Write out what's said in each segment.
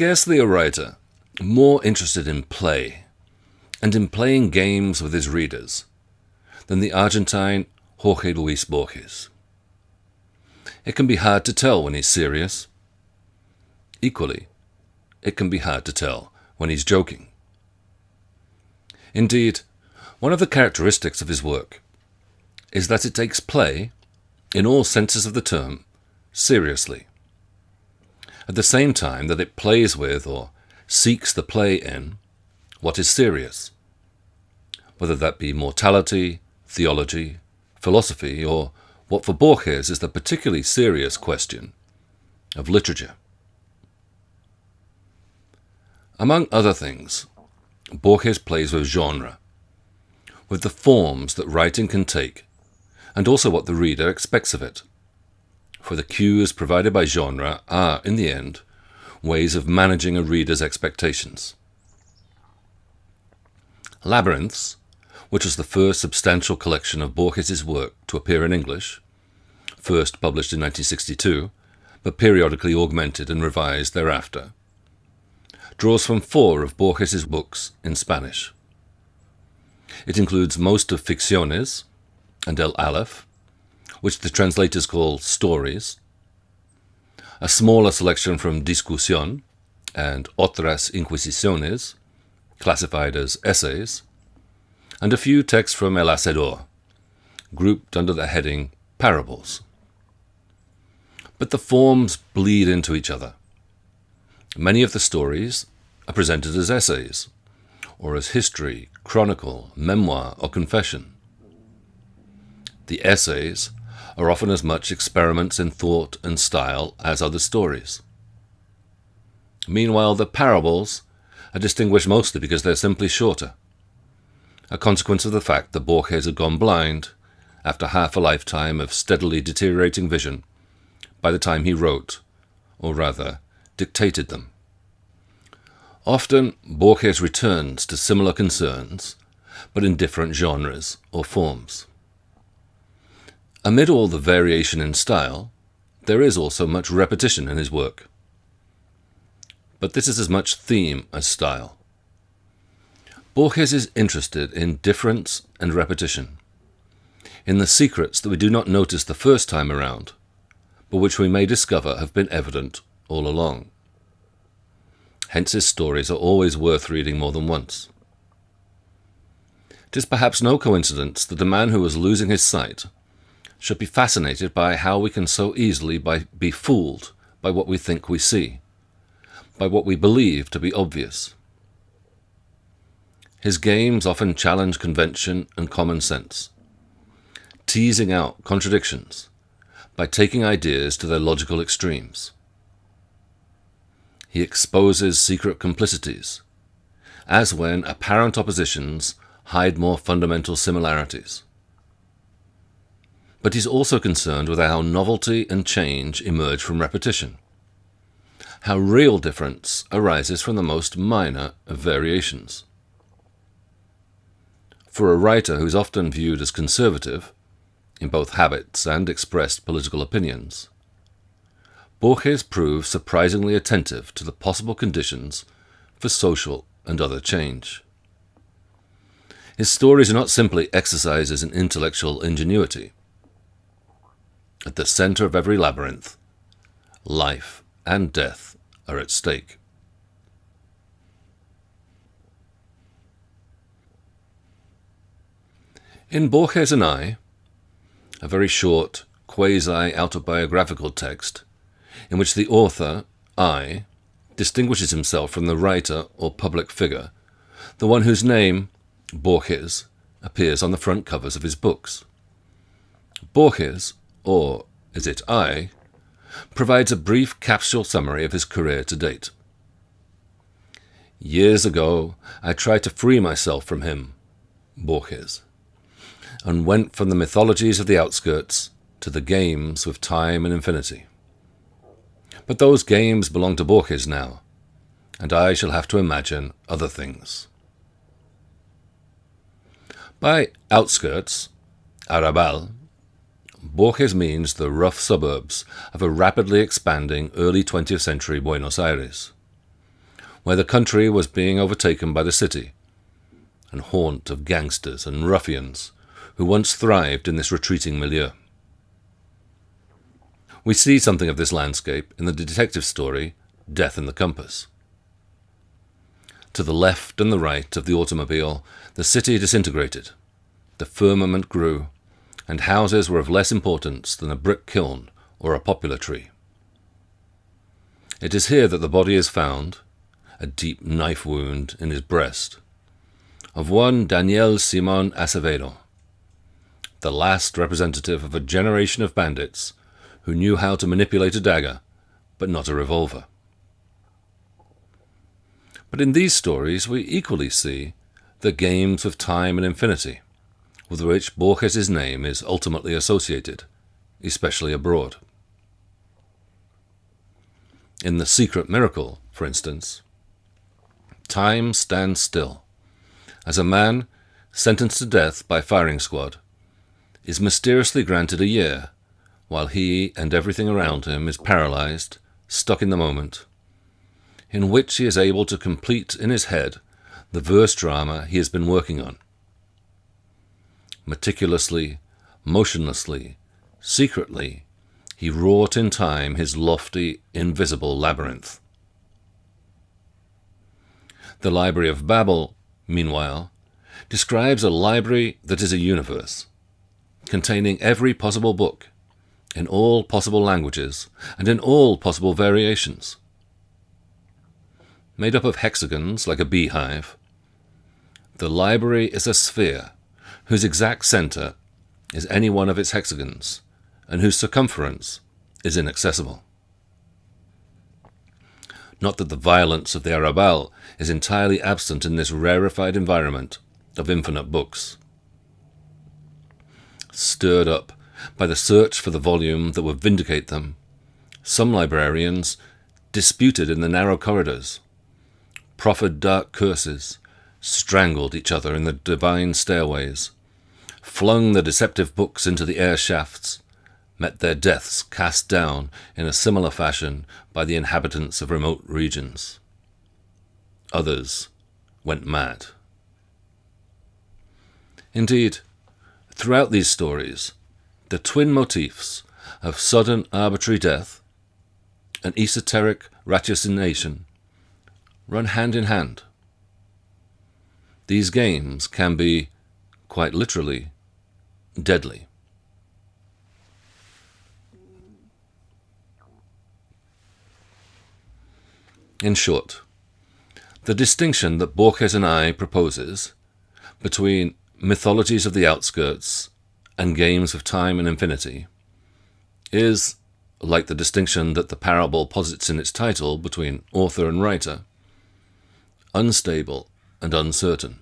scarcely a writer more interested in play and in playing games with his readers than the Argentine Jorge Luis Borges. It can be hard to tell when he's serious. Equally, it can be hard to tell when he's joking. Indeed, one of the characteristics of his work is that it takes play, in all senses of the term, seriously. At the same time that it plays with, or seeks the play in, what is serious, whether that be mortality, theology, philosophy, or what for Borges is the particularly serious question of literature. Among other things, Borges plays with genre, with the forms that writing can take, and also what the reader expects of it. For the cues provided by genre are, in the end, ways of managing a reader's expectations. Labyrinths which was the first substantial collection of Borges's work to appear in English, first published in 1962, but periodically augmented and revised thereafter, draws from four of Borges's books in Spanish. It includes most of Ficciones and El Aleph, which the translators call stories, a smaller selection from Discusión and Otras Inquisiciones, classified as essays, and a few texts from El Hacedor, grouped under the heading Parables. But the forms bleed into each other. Many of the stories are presented as essays, or as history, chronicle, memoir, or confession. The essays are often as much experiments in thought and style as the stories. Meanwhile, the parables are distinguished mostly because they're simply shorter a consequence of the fact that Borges had gone blind after half a lifetime of steadily deteriorating vision by the time he wrote, or rather, dictated them. Often, Borges returns to similar concerns, but in different genres or forms. Amid all the variation in style, there is also much repetition in his work. But this is as much theme as style. Borges is interested in difference and repetition, in the secrets that we do not notice the first time around, but which we may discover have been evident all along. Hence his stories are always worth reading more than once. It is perhaps no coincidence that the man who was losing his sight should be fascinated by how we can so easily by, be fooled by what we think we see, by what we believe to be obvious. His games often challenge convention and common sense, teasing out contradictions by taking ideas to their logical extremes. He exposes secret complicities, as when apparent oppositions hide more fundamental similarities. But he's also concerned with how novelty and change emerge from repetition, how real difference arises from the most minor of variations. For a writer who is often viewed as conservative, in both habits and expressed political opinions, Borges proves surprisingly attentive to the possible conditions for social and other change. His stories are not simply exercises in intellectual ingenuity. At the center of every labyrinth, life and death are at stake. In Borges and I, a very short, quasi-autobiographical text, in which the author, I, distinguishes himself from the writer or public figure, the one whose name, Borges, appears on the front covers of his books. Borges, or is it I, provides a brief capsule summary of his career to date. Years ago, I tried to free myself from him, Borges and went from the mythologies of the outskirts to the games with time and infinity. But those games belong to Borges now, and I shall have to imagine other things. By outskirts, Arrabal, Borges means the rough suburbs of a rapidly expanding early 20th century Buenos Aires. where the country was being overtaken by the city, and haunt of gangsters and ruffians who once thrived in this retreating milieu. We see something of this landscape in the detective story Death and the Compass. To the left and the right of the automobile, the city disintegrated, the firmament grew, and houses were of less importance than a brick kiln or a poplar tree. It is here that the body is found, a deep knife wound in his breast, of one Daniel Simon Acevedo, the last representative of a generation of bandits who knew how to manipulate a dagger, but not a revolver. But in these stories we equally see the games of time and infinity, with which Borges's name is ultimately associated, especially abroad. In The Secret Miracle, for instance, time stands still, as a man, sentenced to death by firing squad, is mysteriously granted a year, while he and everything around him is paralyzed, stuck in the moment, in which he is able to complete in his head the verse drama he has been working on meticulously, motionlessly, secretly, he wrought in time his lofty, invisible labyrinth. The Library of Babel, meanwhile, describes a library that is a universe, containing every possible book, in all possible languages, and in all possible variations. Made up of hexagons like a beehive, the library is a sphere whose exact center is any one of its hexagons, and whose circumference is inaccessible. Not that the violence of the Arrabal is entirely absent in this rarefied environment of infinite books. Stirred up by the search for the volume that would vindicate them, some librarians disputed in the narrow corridors, proffered dark curses, strangled each other in the divine stairways, flung the deceptive books into the air shafts, met their deaths cast down in a similar fashion by the inhabitants of remote regions. Others went mad. Indeed, throughout these stories, the twin motifs of sudden arbitrary death and esoteric ratiocination run hand in hand. These games can be, quite literally, deadly. In short, the distinction that Borges and I proposes between mythologies of the outskirts and games of time and infinity is, like the distinction that the parable posits in its title between author and writer, unstable and uncertain.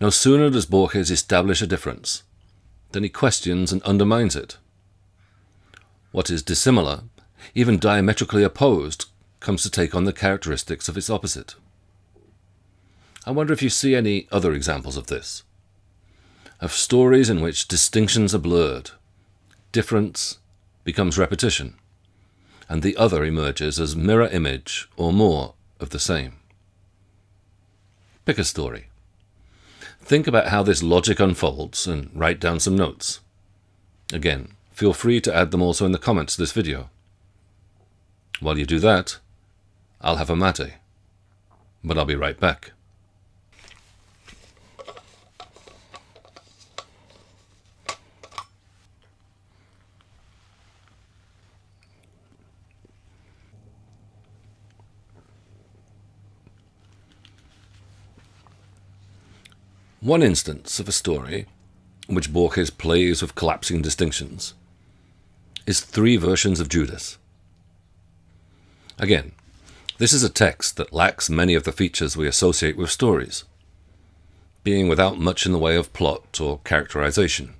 No sooner does Borges establish a difference than he questions and undermines it. What is dissimilar, even diametrically opposed, comes to take on the characteristics of its opposite. I wonder if you see any other examples of this. Of stories in which distinctions are blurred, difference becomes repetition, and the other emerges as mirror image or more of the same. Pick a story. Think about how this logic unfolds and write down some notes. Again, feel free to add them also in the comments to this video. While you do that, I'll have a mate, but I'll be right back. One instance of a story in which Borges plays with collapsing distinctions is three versions of Judas. Again, this is a text that lacks many of the features we associate with stories, being without much in the way of plot or characterization.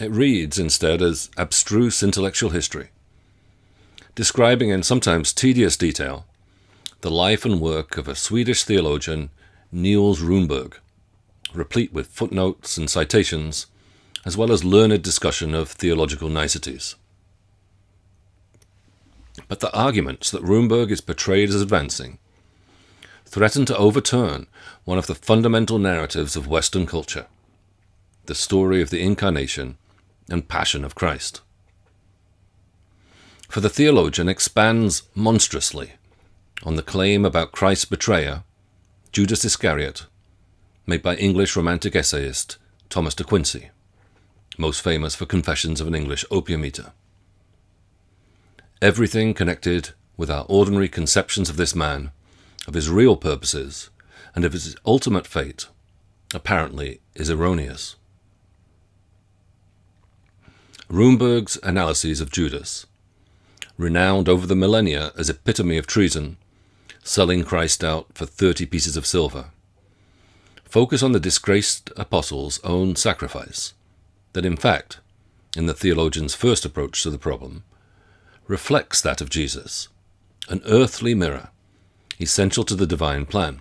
It reads instead as abstruse intellectual history, describing in sometimes tedious detail the life and work of a Swedish theologian, Nils Runeberg, replete with footnotes and citations, as well as learned discussion of theological niceties. But the arguments that Runeberg is portrayed as advancing threaten to overturn one of the fundamental narratives of Western culture the story of the Incarnation and Passion of Christ. For the theologian expands monstrously on the claim about Christ's betrayer, Judas Iscariot, made by English Romantic essayist Thomas de Quincey, most famous for Confessions of an English Opium Eater. Everything connected with our ordinary conceptions of this man, of his real purposes, and of his ultimate fate, apparently is erroneous. Runeberg's analyses of Judas, renowned over the millennia as epitome of treason, selling Christ out for thirty pieces of silver, focus on the disgraced apostle's own sacrifice, that in fact, in the theologian's first approach to the problem, reflects that of Jesus, an earthly mirror, essential to the divine plan.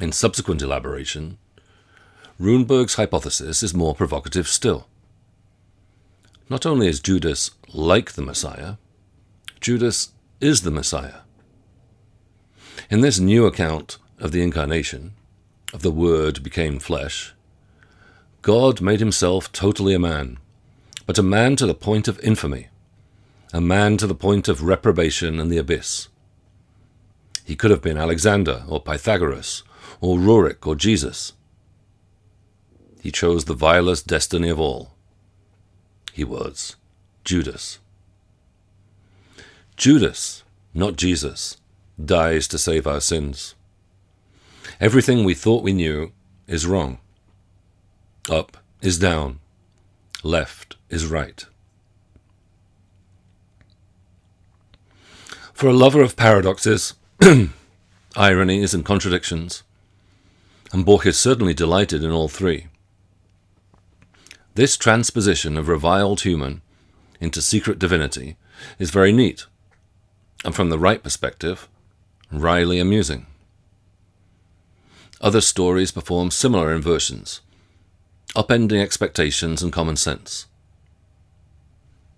In subsequent elaboration, Runeberg's hypothesis is more provocative still. Not only is Judas like the Messiah, Judas is the Messiah. In this new account of the Incarnation, of the Word became flesh, God made himself totally a man, but a man to the point of infamy, a man to the point of reprobation and the abyss. He could have been Alexander or Pythagoras or Rurik or Jesus he chose the vilest destiny of all. He was Judas. Judas, not Jesus, dies to save our sins. Everything we thought we knew is wrong. Up is down. Left is right. For a lover of paradoxes, ironies, and contradictions, and Borges certainly delighted in all three, this transposition of reviled human into secret divinity is very neat, and from the right perspective, wryly amusing. Other stories perform similar inversions, upending expectations and common sense.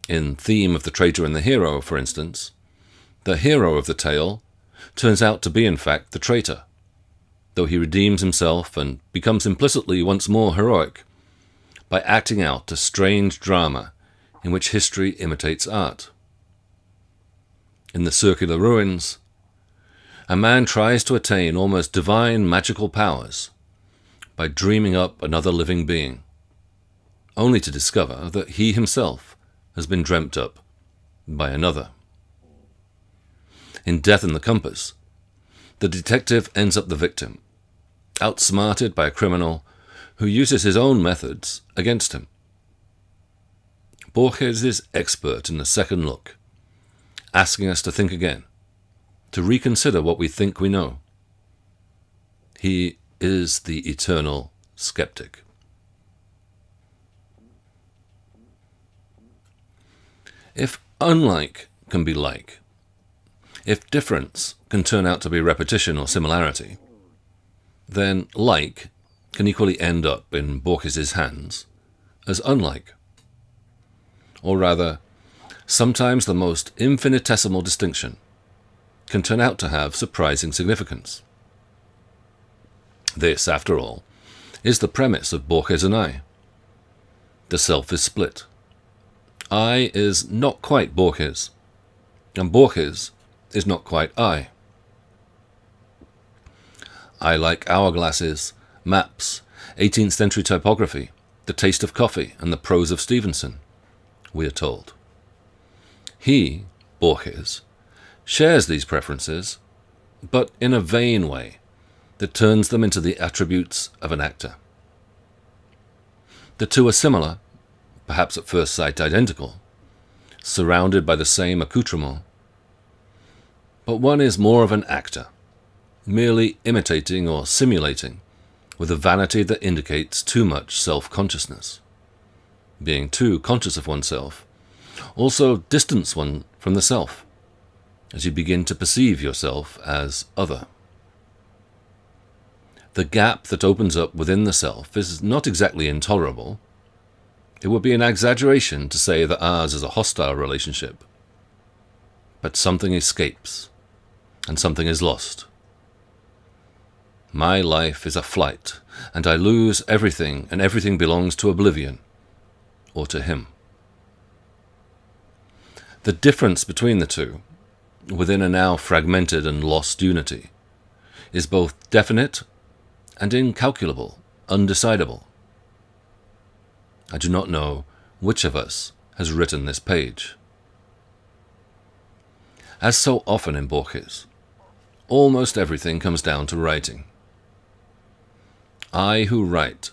In Theme of the Traitor and the Hero, for instance, the hero of the tale turns out to be in fact the traitor, though he redeems himself and becomes implicitly once more heroic by acting out a strange drama in which history imitates art. In the circular ruins, a man tries to attain almost divine magical powers by dreaming up another living being, only to discover that he himself has been dreamt up by another. In Death and the Compass, the detective ends up the victim, outsmarted by a criminal who uses his own methods against him. Borges is expert in the second look, asking us to think again, to reconsider what we think we know. He is the eternal skeptic. If unlike can be like, if difference can turn out to be repetition or similarity, then like can equally end up in Borges's hands as unlike. Or rather, sometimes the most infinitesimal distinction can turn out to have surprising significance. This, after all, is the premise of Borges and I. The self is split. I is not quite Borges, and Borges is not quite I. I like hourglasses maps, 18th century typography, the taste of coffee, and the prose of Stevenson, we are told. He, Borges, shares these preferences, but in a vain way that turns them into the attributes of an actor. The two are similar, perhaps at first sight identical, surrounded by the same accoutrement, but one is more of an actor, merely imitating or simulating with a vanity that indicates too much self-consciousness. Being too conscious of oneself also distance one from the self, as you begin to perceive yourself as other. The gap that opens up within the self is not exactly intolerable, it would be an exaggeration to say that ours is a hostile relationship. But something escapes, and something is lost. My life is a flight, and I lose everything, and everything belongs to oblivion, or to him. The difference between the two, within a now fragmented and lost unity, is both definite and incalculable, undecidable. I do not know which of us has written this page. As so often in Borges, almost everything comes down to writing. I who write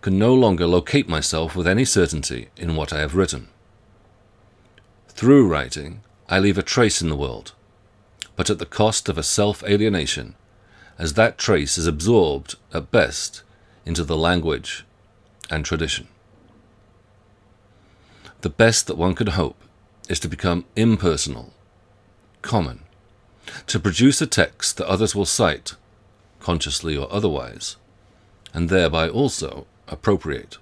can no longer locate myself with any certainty in what I have written. Through writing, I leave a trace in the world, but at the cost of a self-alienation, as that trace is absorbed, at best, into the language and tradition. The best that one could hope is to become impersonal, common, to produce a text that others will cite, consciously or otherwise, and thereby also appropriate.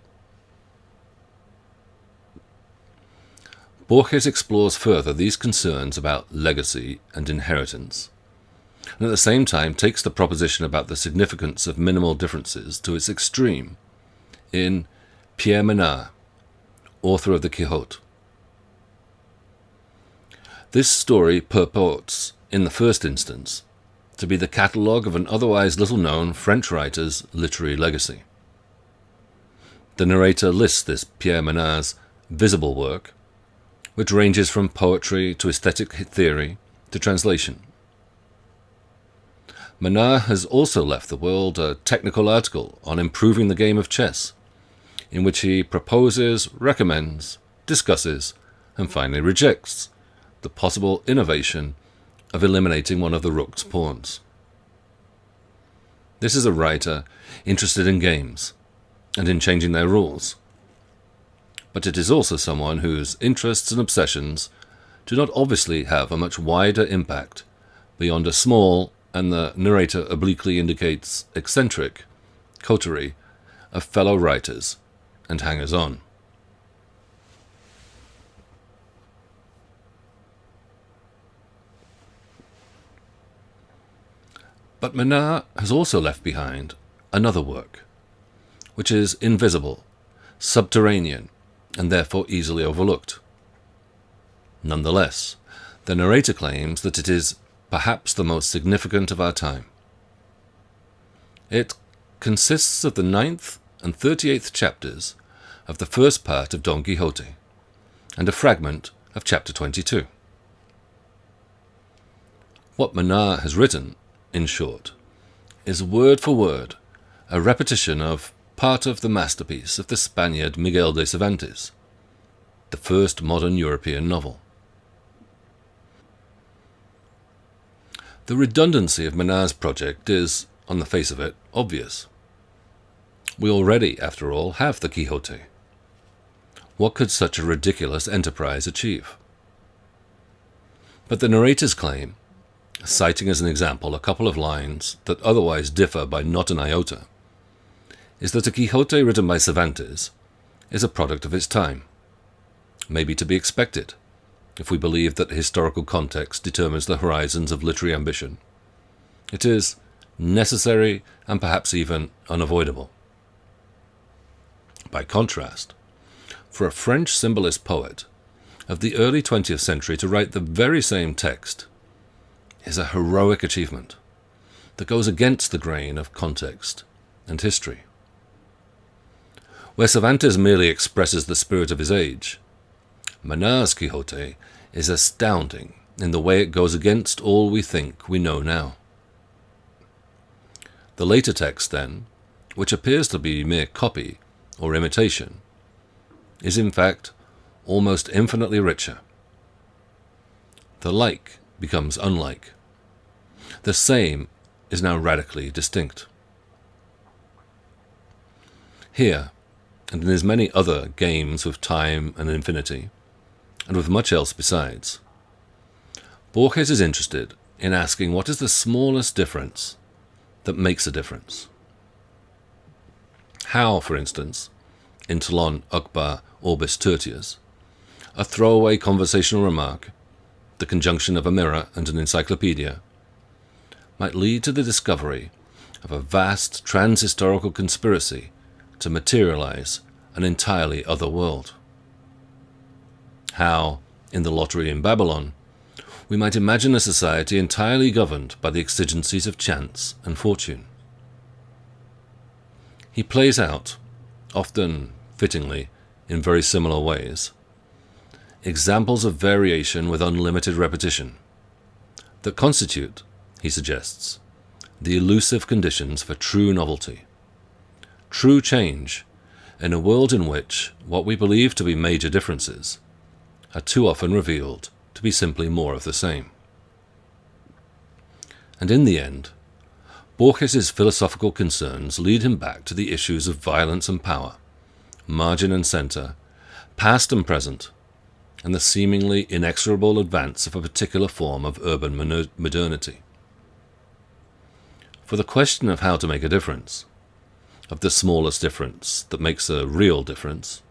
Borges explores further these concerns about legacy and inheritance, and at the same time takes the proposition about the significance of minimal differences to its extreme in Pierre Menard, author of the Quixote. This story purports, in the first instance, to be the catalogue of an otherwise little-known French writer's literary legacy. The narrator lists this Pierre Menard's visible work, which ranges from poetry to aesthetic theory to translation. Menard has also left the world a technical article on improving the game of chess, in which he proposes, recommends, discusses, and finally rejects the possible innovation of eliminating one of the rook's pawns. This is a writer interested in games and in changing their rules, but it is also someone whose interests and obsessions do not obviously have a much wider impact beyond a small, and the narrator obliquely indicates eccentric, coterie of fellow writers and hangers on. But Menard has also left behind another work, which is invisible, subterranean, and therefore easily overlooked. Nonetheless, the narrator claims that it is perhaps the most significant of our time. It consists of the ninth and 38th chapters of the first part of Don Quixote, and a fragment of chapter 22. What Menard has written, in short, is word for word a repetition of part of the masterpiece of the Spaniard Miguel de Cervantes, the first modern European novel. The redundancy of Menard's project is, on the face of it, obvious. We already, after all, have the Quixote. What could such a ridiculous enterprise achieve? But the narrator's claim, citing as an example a couple of lines that otherwise differ by not an iota, is that a Quixote written by Cervantes is a product of its time, maybe to be expected, if we believe that historical context determines the horizons of literary ambition. It is necessary and perhaps even unavoidable. By contrast, for a French symbolist poet of the early 20th century to write the very same text is a heroic achievement that goes against the grain of context and history. Where Cervantes merely expresses the spirit of his age, Menard's Quixote is astounding in the way it goes against all we think we know now. The later text, then, which appears to be mere copy or imitation, is in fact almost infinitely richer. The like becomes unlike. The same is now radically distinct. Here, and in as many other games with time and infinity, and with much else besides, Borges is interested in asking what is the smallest difference that makes a difference. How, for instance, in Tlön, Uqbar, Orbis Tertius, a throwaway conversational remark, the conjunction of a mirror and an encyclopedia, might lead to the discovery of a vast transhistorical conspiracy to materialize an entirely other world. How, in the lottery in Babylon, we might imagine a society entirely governed by the exigencies of chance and fortune. He plays out, often fittingly, in very similar ways, examples of variation with unlimited repetition that constitute, he suggests, the elusive conditions for true novelty, true change in a world in which what we believe to be major differences are too often revealed to be simply more of the same. And in the end, Borges's philosophical concerns lead him back to the issues of violence and power, margin and center, past and present, and the seemingly inexorable advance of a particular form of urban modernity. For the question of how to make a difference, of the smallest difference that makes a real difference,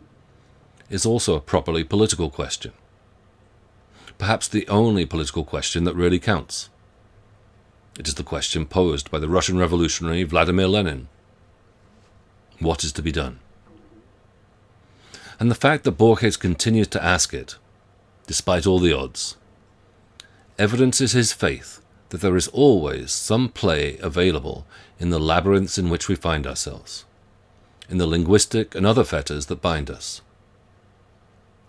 is also a properly political question perhaps the only political question that really counts. It is the question posed by the Russian revolutionary Vladimir Lenin. What is to be done? And the fact that Borges continues to ask it, despite all the odds, evidences his faith that there is always some play available in the labyrinths in which we find ourselves, in the linguistic and other fetters that bind us.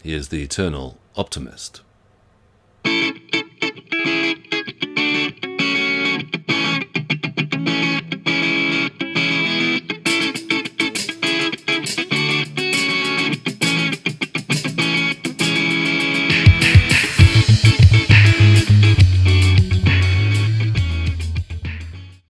He is the eternal optimist.